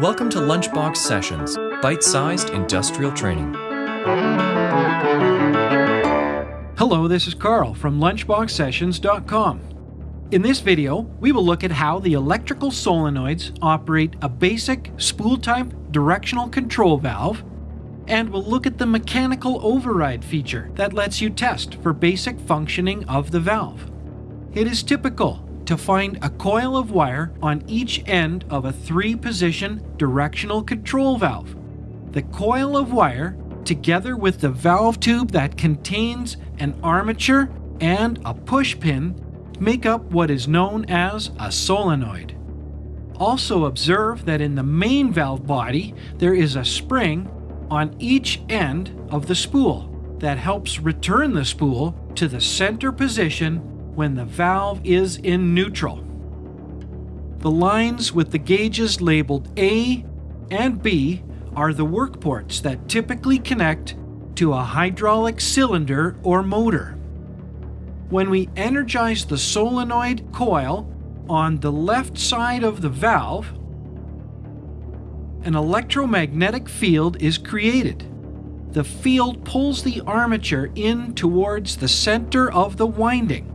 Welcome to Lunchbox Sessions, bite-sized industrial training. Hello, this is Carl from LunchboxSessions.com. In this video, we will look at how the electrical solenoids operate a basic spool-type directional control valve, and we'll look at the mechanical override feature that lets you test for basic functioning of the valve. It is typical to find a coil of wire on each end of a three-position directional control valve. The coil of wire, together with the valve tube that contains an armature and a push pin, make up what is known as a solenoid. Also observe that in the main valve body there is a spring on each end of the spool that helps return the spool to the center position when the valve is in neutral. The lines with the gauges labeled A and B are the work ports that typically connect to a hydraulic cylinder or motor. When we energize the solenoid coil on the left side of the valve, an electromagnetic field is created. The field pulls the armature in towards the center of the winding.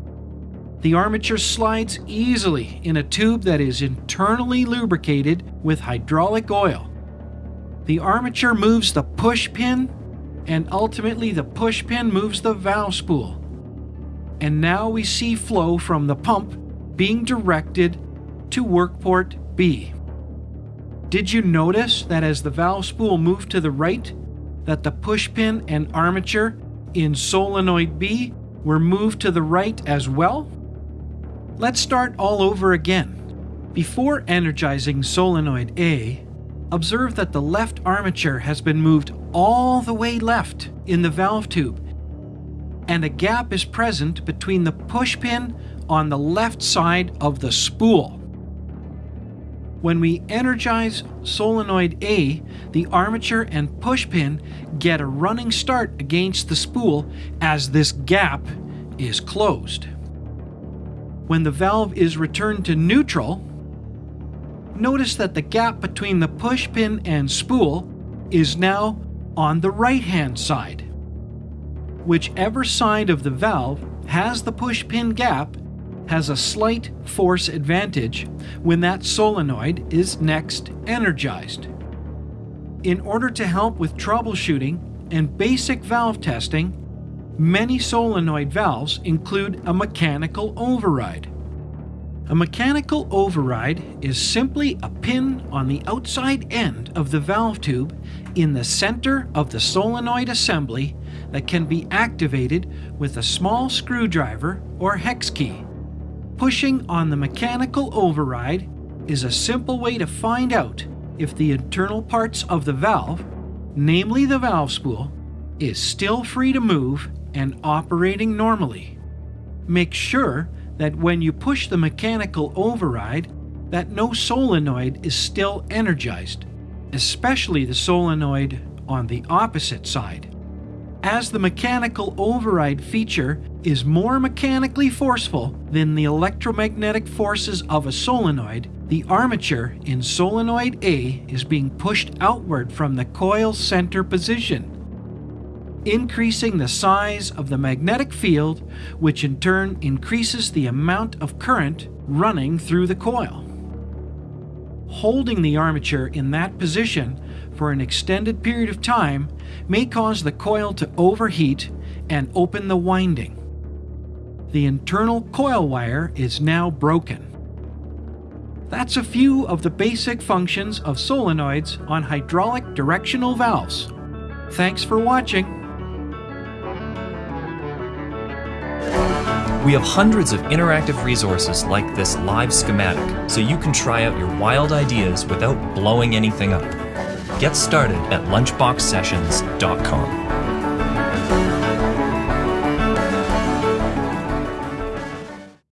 The armature slides easily in a tube that is internally lubricated with hydraulic oil. The armature moves the push pin, and ultimately the push pin moves the valve spool. And now we see flow from the pump being directed to work port B. Did you notice that as the valve spool moved to the right, that the push pin and armature in solenoid B were moved to the right as well? Let's start all over again. Before energizing solenoid A, observe that the left armature has been moved all the way left in the valve tube, and a gap is present between the push pin on the left side of the spool. When we energize solenoid A, the armature and push pin get a running start against the spool as this gap is closed when the valve is returned to neutral, notice that the gap between the push pin and spool is now on the right hand side. Whichever side of the valve has the push pin gap has a slight force advantage when that solenoid is next energized. In order to help with troubleshooting and basic valve testing, Many solenoid valves include a mechanical override. A mechanical override is simply a pin on the outside end of the valve tube in the center of the solenoid assembly that can be activated with a small screwdriver or hex key. Pushing on the mechanical override is a simple way to find out if the internal parts of the valve, namely the valve spool, is still free to move and operating normally. Make sure that when you push the mechanical override that no solenoid is still energized, especially the solenoid on the opposite side. As the mechanical override feature is more mechanically forceful than the electromagnetic forces of a solenoid, the armature in solenoid A is being pushed outward from the coil center position increasing the size of the magnetic field, which in turn increases the amount of current running through the coil. Holding the armature in that position for an extended period of time may cause the coil to overheat and open the winding. The internal coil wire is now broken. That's a few of the basic functions of solenoids on hydraulic directional valves. Thanks for watching. We have hundreds of interactive resources like this live schematic, so you can try out your wild ideas without blowing anything up. Get started at lunchboxsessions.com.